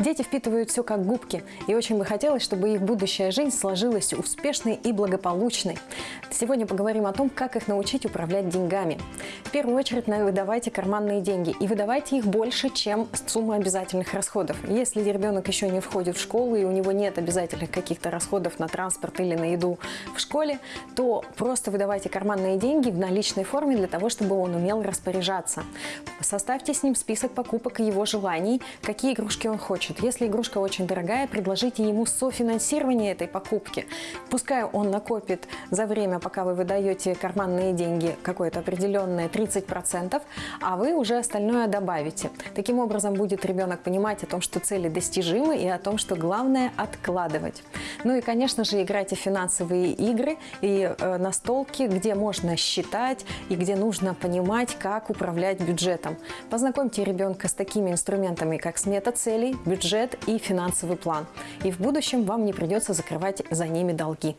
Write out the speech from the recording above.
Дети впитывают все как губки, и очень бы хотелось, чтобы их будущая жизнь сложилась успешной и благополучной. Сегодня поговорим о том, как их научить управлять деньгами. В первую очередь выдавайте карманные деньги, и выдавайте их больше, чем сумма обязательных расходов. Если ребенок еще не входит в школу, и у него нет обязательных каких-то расходов на транспорт или на еду в школе, то просто выдавайте карманные деньги в наличной форме для того, чтобы он умел распоряжаться. Составьте с ним список покупок и его желаний, какие игрушки он хочет хочет. Если игрушка очень дорогая, предложите ему софинансирование этой покупки. Пускай он накопит за время, пока вы выдаете карманные деньги, какое-то определенное 30%, а вы уже остальное добавите. Таким образом будет ребенок понимать о том, что цели достижимы и о том, что главное откладывать. Ну и, конечно же, играйте в финансовые игры и э, настолки, где можно считать и где нужно понимать, как управлять бюджетом. Познакомьте ребенка с такими инструментами, как смета целей, бюджет и финансовый план. И в будущем вам не придется закрывать за ними долги.